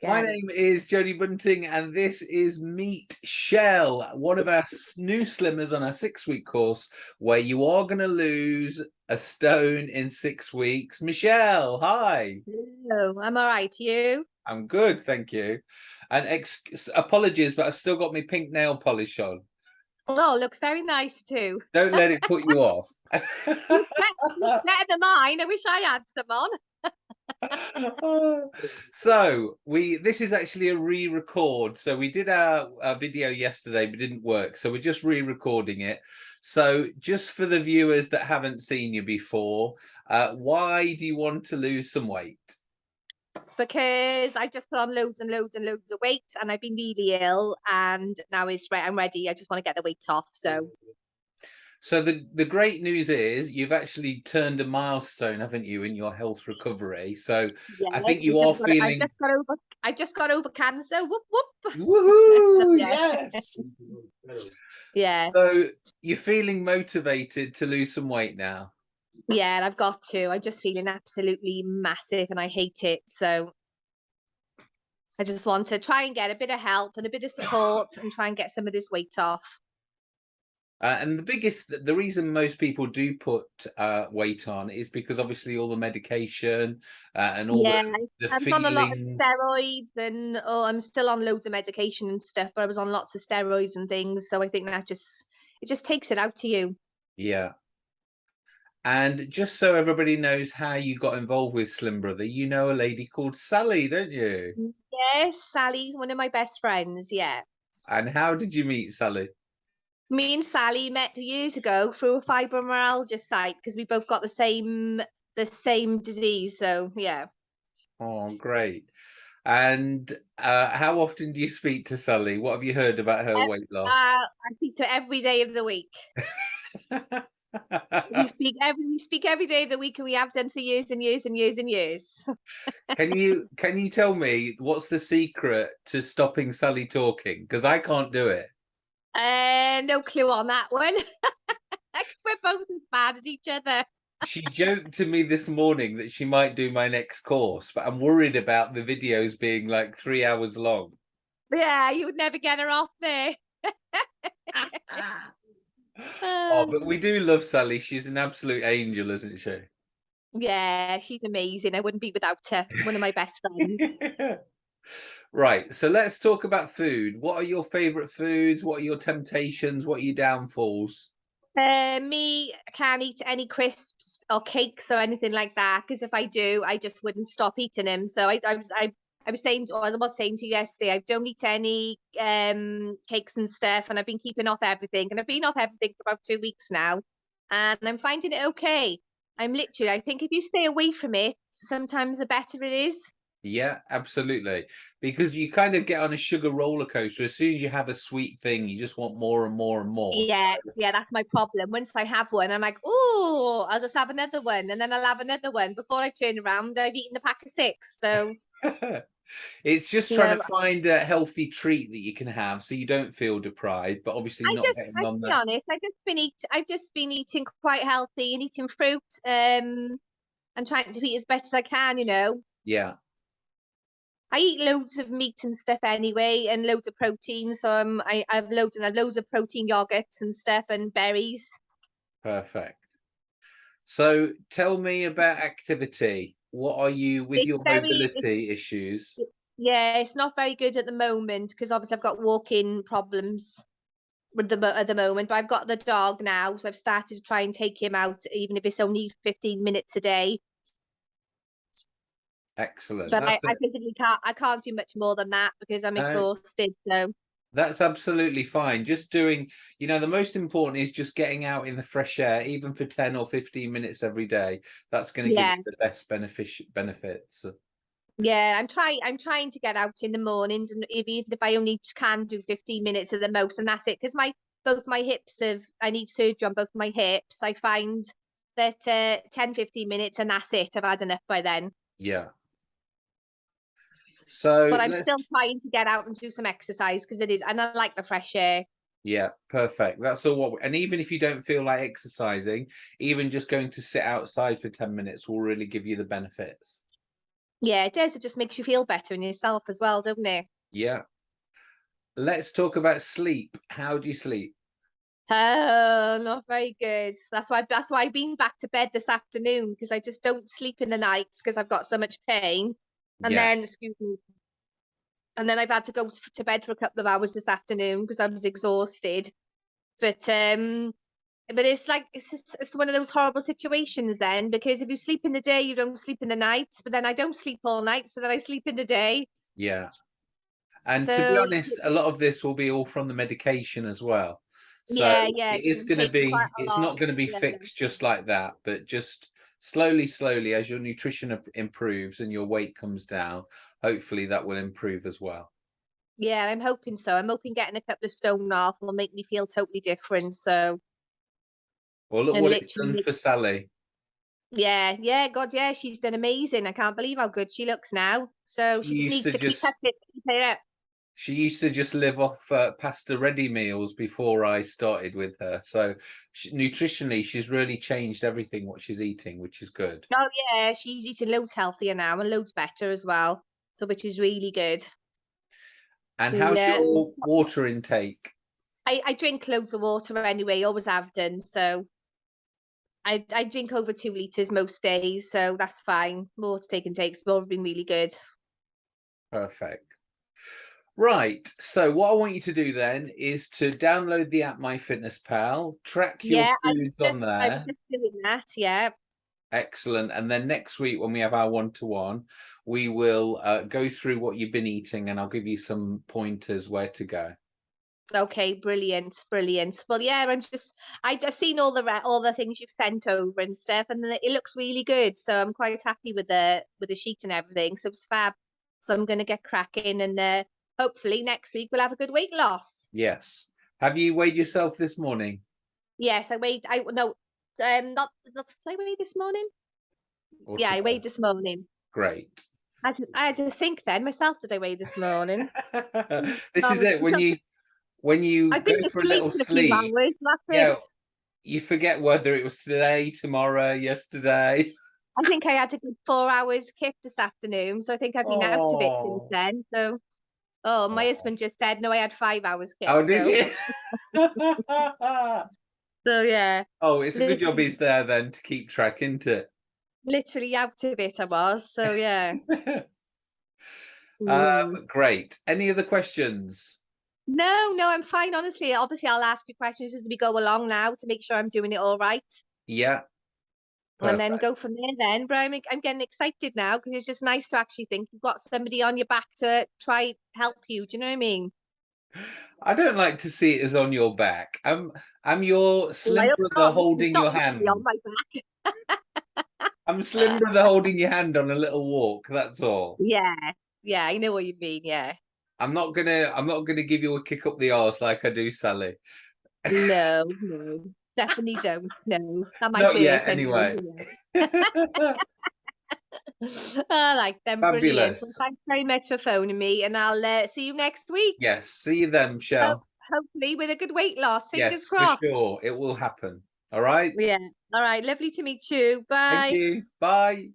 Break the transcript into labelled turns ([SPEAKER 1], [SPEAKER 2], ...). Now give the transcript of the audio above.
[SPEAKER 1] My name is Jodie Bunting, and this is Michelle, one of our new slimmers on our six-week course, where you are going to lose a stone in six weeks. Michelle, hi.
[SPEAKER 2] Hello, I'm all right. You?
[SPEAKER 1] I'm good, thank you. And apologies, but I've still got my pink nail polish on.
[SPEAKER 2] Oh, looks very nice too.
[SPEAKER 1] Don't let it put you off.
[SPEAKER 2] better than mine. I wish I had some on.
[SPEAKER 1] so we this is actually a re-record. So we did our, our video yesterday but didn't work. So we're just re-recording it. So just for the viewers that haven't seen you before uh, why do you want to lose some weight?
[SPEAKER 2] Because I've just put on loads and loads and loads of weight and I've been really ill and now it's right I'm ready. I just want to get the weight off so
[SPEAKER 1] so the, the great news is you've actually turned a milestone, haven't you, in your health recovery. So yeah, I think you are feeling.
[SPEAKER 2] I just got over. I just got over cancer. Whoop whoop.
[SPEAKER 1] Woohoo! yes.
[SPEAKER 2] yeah.
[SPEAKER 1] So you're feeling motivated to lose some weight now.
[SPEAKER 2] Yeah, I've got to. I'm just feeling absolutely massive, and I hate it. So I just want to try and get a bit of help and a bit of support, and try and get some of this weight off.
[SPEAKER 1] Uh, and the biggest, the reason most people do put uh, weight on is because obviously all the medication uh, and all yeah, the, the I'm feelings. on a lot of
[SPEAKER 2] steroids and oh, I'm still on loads of medication and stuff, but I was on lots of steroids and things. So I think that just, it just takes it out to you.
[SPEAKER 1] Yeah. And just so everybody knows how you got involved with Slim Brother, you know a lady called Sally, don't you?
[SPEAKER 2] Yes, Sally's one of my best friends. Yeah.
[SPEAKER 1] And how did you meet Sally?
[SPEAKER 2] Me and Sally met years ago through a fibromyalgia site because we both got the same the same disease. So yeah.
[SPEAKER 1] Oh, great. And uh, how often do you speak to Sally? What have you heard about her weight loss? Uh,
[SPEAKER 2] I speak to her every day of the week. we speak every we speak every day of the week, and we have done for years and years and years and years.
[SPEAKER 1] can you can you tell me what's the secret to stopping Sally talking? Because I can't do it.
[SPEAKER 2] Uh, no clue on that one. We're both as bad as each other.
[SPEAKER 1] she joked to me this morning that she might do my next course, but I'm worried about the videos being like three hours long.
[SPEAKER 2] Yeah, you would never get her off there.
[SPEAKER 1] oh, but we do love Sally. She's an absolute angel, isn't she?
[SPEAKER 2] Yeah, she's amazing. I wouldn't be without her. One of my best friends.
[SPEAKER 1] Right, so let's talk about food. What are your favorite foods? What are your temptations? What are your downfalls?
[SPEAKER 2] Uh, me, can't eat any crisps or cakes or anything like that because if I do, I just wouldn't stop eating them. So I, I was, I, I was saying, or I was saying to you yesterday, I don't eat any um cakes and stuff, and I've been keeping off everything, and I've been off everything for about two weeks now, and I'm finding it okay. I'm literally, I think if you stay away from it, sometimes the better it is.
[SPEAKER 1] Yeah, absolutely. Because you kind of get on a sugar roller coaster. As soon as you have a sweet thing, you just want more and more and more.
[SPEAKER 2] Yeah, yeah, that's my problem. Once I have one, I'm like, oh, I'll just have another one, and then I'll have another one. Before I turn around, I've eaten a pack of six. So
[SPEAKER 1] it's just trying yeah. to find a healthy treat that you can have, so you don't feel deprived. But obviously, I not just, getting on that.
[SPEAKER 2] honest, I've just been eat. I've just been eating quite healthy and eating fruit. Um, and trying to eat as best as I can. You know.
[SPEAKER 1] Yeah.
[SPEAKER 2] I eat loads of meat and stuff anyway, and loads of protein. So um, I, I have loads and loads of protein yogurts and stuff, and berries.
[SPEAKER 1] Perfect. So tell me about activity. What are you with it's your very, mobility issues?
[SPEAKER 2] Yeah, it's not very good at the moment because obviously I've got walking problems with the at the moment. But I've got the dog now, so I've started to try and take him out, even if it's only fifteen minutes a day.
[SPEAKER 1] Excellent.
[SPEAKER 2] But I, I, physically can't. I can't do much more than that because I'm exhausted. So
[SPEAKER 1] that's absolutely fine. Just doing, you know, the most important is just getting out in the fresh air, even for ten or fifteen minutes every day. That's going to yeah. give you the best benefit benefits.
[SPEAKER 2] Yeah, I'm trying. I'm trying to get out in the mornings, and even if I only can do 15 minutes at the most, and that's it. Because my both my hips have, I need surgery on both my hips. I find that uh, 10, 15 minutes, and that's it. I've had enough by then.
[SPEAKER 1] Yeah. So,
[SPEAKER 2] but I'm still trying to get out and do some exercise because it is, and I like the fresh air.
[SPEAKER 1] Yeah, perfect. That's all what, and even if you don't feel like exercising, even just going to sit outside for 10 minutes will really give you the benefits.
[SPEAKER 2] Yeah, it does. It just makes you feel better in yourself as well, doesn't it?
[SPEAKER 1] Yeah. Let's talk about sleep. How do you sleep?
[SPEAKER 2] Oh, not very good. That's why that's why I've been back to bed this afternoon because I just don't sleep in the nights because I've got so much pain. And
[SPEAKER 1] Yeah.
[SPEAKER 2] then, excuse me, and then I've had to go to bed for a couple of hours this afternoon because I was exhausted. But um, but it's like it's just, it's one of those horrible situations then because if you sleep in the day, you don't sleep in the night. But then I don't sleep all night, so then I sleep in the day.
[SPEAKER 1] Yeah. And to be honest, a lot of this will be all from the medication as well. So
[SPEAKER 2] Yeah, yeah,
[SPEAKER 1] it is going to be, it's
[SPEAKER 2] lot,
[SPEAKER 1] not going to be
[SPEAKER 2] yeah.
[SPEAKER 1] fixed just like that, but just slowly, slowly, as your nutrition improves and your weight comes down, hopefully that will improve as well.
[SPEAKER 2] Yeah, I'm hoping so. I'm hoping getting a couple of stone off will make me feel totally different. So
[SPEAKER 1] Well, look
[SPEAKER 2] And
[SPEAKER 1] what it's done for Sally.
[SPEAKER 2] yeah, yeah, God, yeah, she's done amazing. I can't believe how good she looks now. So she just needs
[SPEAKER 1] to
[SPEAKER 2] to
[SPEAKER 1] just-
[SPEAKER 2] keep it, keep it up.
[SPEAKER 1] She used to just live off uh, pasta ready meals before I started with her. So she, nutritionally, she's really changed everything what she's eating, which is good.
[SPEAKER 2] Oh yeah, she's eating loads healthier now and loads better as well. So which is really good.
[SPEAKER 1] And how's
[SPEAKER 2] Yeah.
[SPEAKER 1] your water intake?
[SPEAKER 2] I, I drink loads of water anyway, always have done. So I I drink over two liters most days, so that's fine. Water take and takes both been really good.
[SPEAKER 1] Perfect. Right. So what I want you to do then is to download the app MyFitnessPal, track your
[SPEAKER 2] Yeah,
[SPEAKER 1] foods on
[SPEAKER 2] Just- I'm
[SPEAKER 1] there.
[SPEAKER 2] that, yeah.
[SPEAKER 1] Excellent. And then next week when we have our one-to-one, we will uh, go through what you've been eating and I'll give you some pointers where to go.
[SPEAKER 2] Okay, brilliant, brilliant. Well, yeah, I'm just I, I've seen all the re- all the things you've sent over and stuff, and it it looks really good. So I'm quite happy with the with the sheet and everything. So it's fab. So I'm gonna get cracking, and uh, hopefully next week we'll have a good weight loss.
[SPEAKER 1] Yes. Have you weighed yourself this morning?
[SPEAKER 2] Yes, I weighed. I no, um, not not did I weigh this morning?
[SPEAKER 1] Or
[SPEAKER 2] yeah, I weighed this morning.
[SPEAKER 1] Great.
[SPEAKER 2] I I had to think then myself. Did I weigh this morning?
[SPEAKER 1] this is
[SPEAKER 2] Um,
[SPEAKER 1] it. When you when you
[SPEAKER 2] I've
[SPEAKER 1] go for a little sleep,
[SPEAKER 2] hours.
[SPEAKER 1] Yeah, you forget whether it was today, tomorrow, yesterday.
[SPEAKER 2] I think I had a good four hours kip this afternoon, so I think I've been out of it since then. So, oh, my
[SPEAKER 1] Oh.
[SPEAKER 2] husband just said no, I had five hours.
[SPEAKER 1] Oh, did
[SPEAKER 2] so,
[SPEAKER 1] you?
[SPEAKER 2] So yeah,
[SPEAKER 1] oh, it's a good job he's there then to keep track, isn't it?
[SPEAKER 2] literally out of it I was. So yeah.
[SPEAKER 1] Um, great. Any other questions?
[SPEAKER 2] no, no, I'm fine. Honestly, obviously, I'll ask you questions as we go along now to make sure I'm doing it all right,
[SPEAKER 1] Yeah.
[SPEAKER 2] And then go from there. Then, but I'm I'm getting excited now because it's just nice to actually think you've got somebody on your back to try help you. Do you know what I mean?
[SPEAKER 1] I don't like to see it as on your back. I'm I'm your slim brother holding your hand.
[SPEAKER 2] on my back.
[SPEAKER 1] I'm slim brother holding your hand on a little walk. That's all.
[SPEAKER 2] Yeah, yeah, I know what you mean. Yeah.
[SPEAKER 1] I'm not gonna I'm not gonna give you a kick up the arse like I do Sally.
[SPEAKER 2] No, no, definitely don't. No, that might
[SPEAKER 1] Not
[SPEAKER 2] hurt
[SPEAKER 1] yet,
[SPEAKER 2] anyway, yeah. All right, then, brilliant. Well, thanks very much for phoning me, and I'll uh, see you next week.
[SPEAKER 1] yes. See you then, Michelle.
[SPEAKER 2] Hopefully, with a good weight loss. Fingers
[SPEAKER 1] yes,
[SPEAKER 2] crossed.
[SPEAKER 1] for sure. It will happen. All right.
[SPEAKER 2] Yeah. All right. Lovely to meet you. Bye.
[SPEAKER 1] Thank you. Bye.